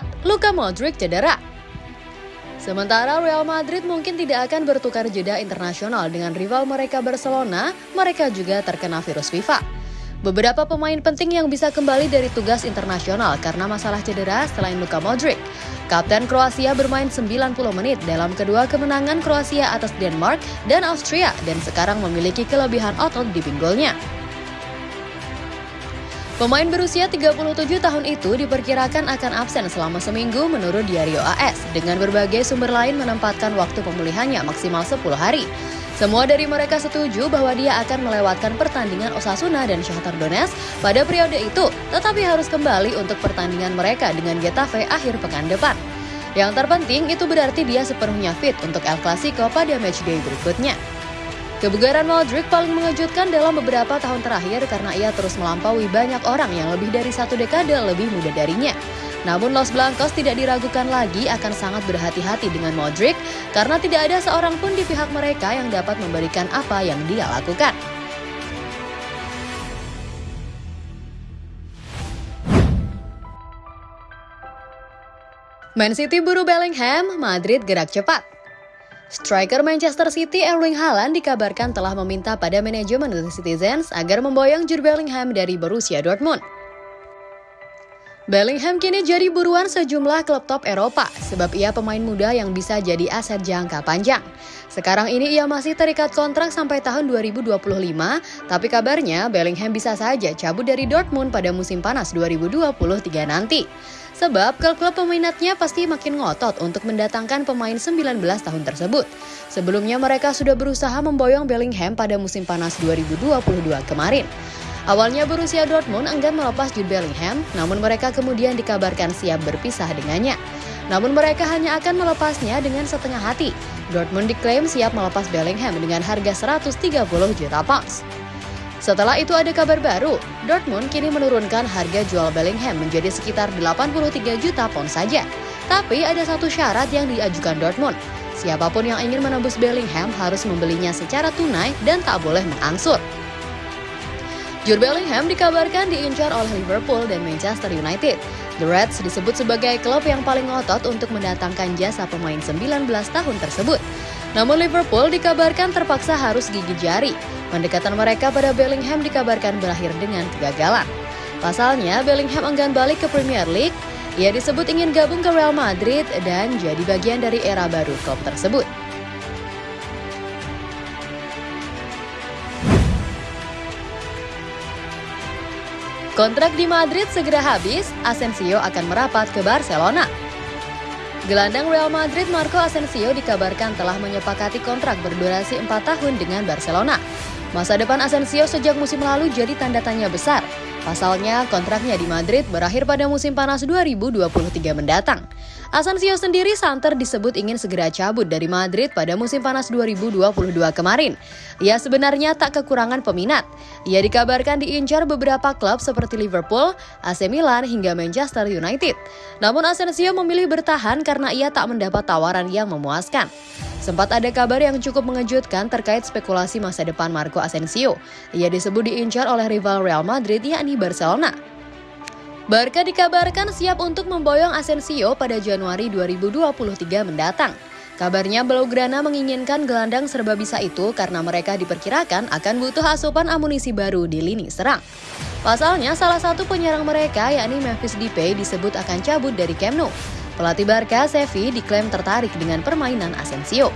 4. Luka Modric cedera Sementara Real Madrid mungkin tidak akan bertukar jeda internasional dengan rival mereka Barcelona, mereka juga terkena virus FIFA. Beberapa pemain penting yang bisa kembali dari tugas internasional karena masalah cedera selain Luka Modric. Kapten Kroasia bermain 90 menit dalam kedua kemenangan Kroasia atas Denmark dan Austria dan sekarang memiliki kelebihan otot di pinggulnya. Pemain berusia 37 tahun itu diperkirakan akan absen selama seminggu menurut Diario AS, dengan berbagai sumber lain menempatkan waktu pemulihannya maksimal 10 hari. Semua dari mereka setuju bahwa dia akan melewatkan pertandingan Osasuna dan Shakhtar Donetsk pada periode itu, tetapi harus kembali untuk pertandingan mereka dengan Getafe akhir pekan depan. Yang terpenting itu berarti dia sepenuhnya fit untuk El Clasico pada matchday berikutnya. Kebugaran Modric paling mengejutkan dalam beberapa tahun terakhir karena ia terus melampaui banyak orang yang lebih dari satu dekade lebih muda darinya. Namun Los Blancos tidak diragukan lagi akan sangat berhati-hati dengan Modric karena tidak ada seorang pun di pihak mereka yang dapat memberikan apa yang dia lakukan. Man City buru Bellingham, Madrid gerak cepat. Striker Manchester City Erling Haaland dikabarkan telah meminta pada manajemen The Citizens agar memboyong Jude Bellingham dari Borussia Dortmund. Bellingham kini jadi buruan sejumlah klub top Eropa sebab ia pemain muda yang bisa jadi aset jangka panjang. Sekarang ini ia masih terikat kontrak sampai tahun 2025, tapi kabarnya Bellingham bisa saja cabut dari Dortmund pada musim panas 2023 nanti. Sebab klub-klub peminatnya pasti makin ngotot untuk mendatangkan pemain 19 tahun tersebut. Sebelumnya mereka sudah berusaha memboyong Bellingham pada musim panas 2022 kemarin. Awalnya Borussia Dortmund enggan melepas Jude Bellingham, namun mereka kemudian dikabarkan siap berpisah dengannya. Namun mereka hanya akan melepasnya dengan setengah hati. Dortmund diklaim siap melepas Bellingham dengan harga 130 juta pounds. Setelah itu ada kabar baru, Dortmund kini menurunkan harga jual Bellingham menjadi sekitar 83 juta pound saja. Tapi ada satu syarat yang diajukan Dortmund. Siapa pun yang ingin menembus Bellingham harus membelinya secara tunai dan tak boleh mengangsur. Jude Bellingham dikabarkan diincar oleh Liverpool dan Manchester United. The Reds disebut sebagai klub yang paling ngotot untuk mendatangkan jasa pemain 19 tahun tersebut. Namun Liverpool dikabarkan terpaksa harus gigit jari Pendekatan mereka pada Bellingham dikabarkan berakhir dengan kegagalan. Pasalnya, Bellingham enggan balik ke Premier League. Ia disebut ingin gabung ke Real Madrid dan jadi bagian dari era baru klub tersebut. Kontrak di Madrid segera habis, Asensio akan merapat ke Barcelona. Gelandang Real Madrid Marco Asensio dikabarkan telah menyepakati kontrak berdurasi 4 tahun dengan Barcelona. Masa depan Asensio sejak musim lalu jadi tanda tanya besar. Pasalnya, kontraknya di Madrid berakhir pada musim panas 2023 mendatang. Asensio sendiri santer disebut ingin segera cabut dari Madrid pada musim panas 2022 kemarin. Ia sebenarnya tak kekurangan peminat. Ia dikabarkan diincar beberapa klub seperti Liverpool, AC Milan, hingga Manchester United. Namun Asensio memilih bertahan karena ia tak mendapat tawaran yang memuaskan. Sempat ada kabar yang cukup mengejutkan terkait spekulasi masa depan Marco Asensio. Ia disebut diincar oleh rival Real Madrid yakni Barcelona. Barca dikabarkan siap untuk memboyong Asensio pada Januari 2023 mendatang. Kabarnya Blaugrana menginginkan gelandang serba bisa itu karena mereka diperkirakan akan butuh asupan amunisi baru di lini serang. Pasalnya salah satu penyerang mereka yakni Memphis Depay disebut akan cabut dari Camp Nou. Pelatih Barca, Sevi, diklaim tertarik dengan permainan Asensio.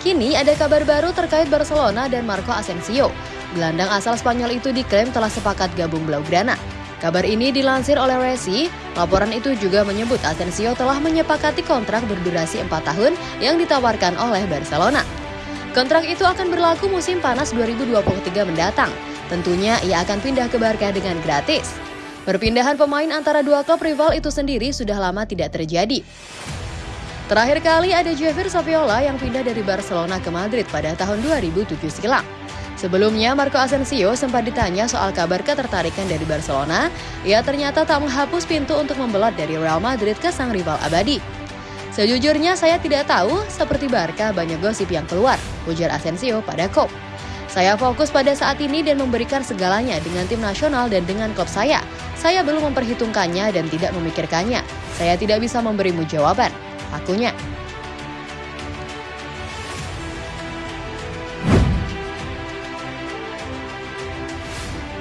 Kini ada kabar baru terkait Barcelona dan Marco Asensio. Gelandang asal Spanyol itu diklaim telah sepakat gabung Blaugrana. Kabar ini dilansir oleh Resi, laporan itu juga menyebut Asensio telah menyepakati kontrak berdurasi 4 tahun yang ditawarkan oleh Barcelona. Kontrak itu akan berlaku musim panas 2023 mendatang. Tentunya ia akan pindah ke Barca dengan gratis. Perpindahan pemain antara dua klub rival itu sendiri sudah lama tidak terjadi. Terakhir kali ada Javier Saviola yang pindah dari Barcelona ke Madrid pada tahun 2007 silam. Sebelumnya, Marco Asensio sempat ditanya soal kabar ketertarikan dari Barcelona. Ia ternyata tak menghapus pintu untuk membelot dari Real Madrid ke sang rival abadi. Sejujurnya saya tidak tahu, seperti Barca banyak gosip yang keluar, ujar Asensio pada Kop. Saya fokus pada saat ini dan memberikan segalanya dengan tim nasional dan dengan klub saya. Saya belum memperhitungkannya dan tidak memikirkannya. Saya tidak bisa memberimu jawaban, akunya.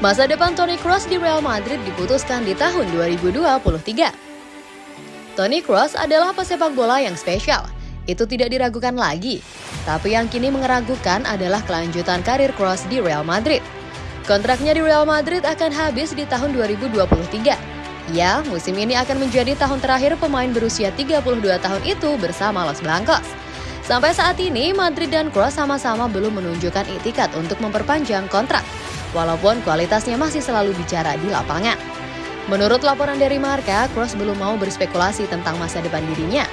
Masa depan Toni Kroos di Real Madrid diputuskan di tahun 2023. Toni Kroos adalah pesepak bola yang spesial. Itu tidak diragukan lagi. Tapi yang kini meragukan adalah kelanjutan karir Kroos di Real Madrid. Kontraknya di Real Madrid akan habis di tahun 2023. Ya, musim ini akan menjadi tahun terakhir pemain berusia 32 tahun itu bersama Los Blancos. Sampai saat ini, Madrid dan Kroos sama-sama belum menunjukkan itikat untuk memperpanjang kontrak walaupun kualitasnya masih selalu bicara di lapangan. Menurut laporan dari Marka, Kroos belum mau berspekulasi tentang masa depan dirinya.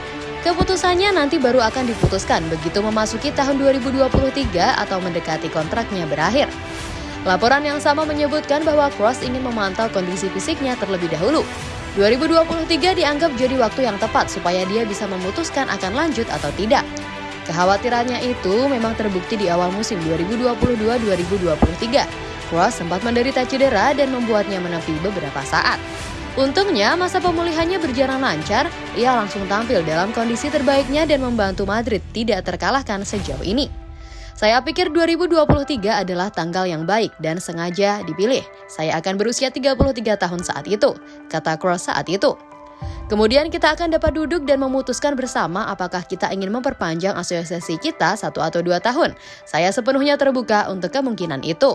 Keputusannya nanti baru akan diputuskan begitu memasuki tahun 2023 atau mendekati kontraknya berakhir. Laporan yang sama menyebutkan bahwa Kroos ingin memantau kondisi fisiknya terlebih dahulu. 2023 dianggap jadi waktu yang tepat supaya dia bisa memutuskan akan lanjut atau tidak. Kekhawatirannya itu memang terbukti di awal musim 2022-2023 Kroos sempat menderita cedera dan membuatnya menepi beberapa saat. Untungnya, masa pemulihannya berjalan lancar, ia langsung tampil dalam kondisi terbaiknya dan membantu Madrid tidak terkalahkan sejauh ini. Saya pikir 2023 adalah tanggal yang baik dan sengaja dipilih. Saya akan berusia 33 tahun saat itu, kata Kroos saat itu. Kemudian kita akan dapat duduk dan memutuskan bersama apakah kita ingin memperpanjang asosiasi kita satu atau dua tahun. Saya sepenuhnya terbuka untuk kemungkinan itu.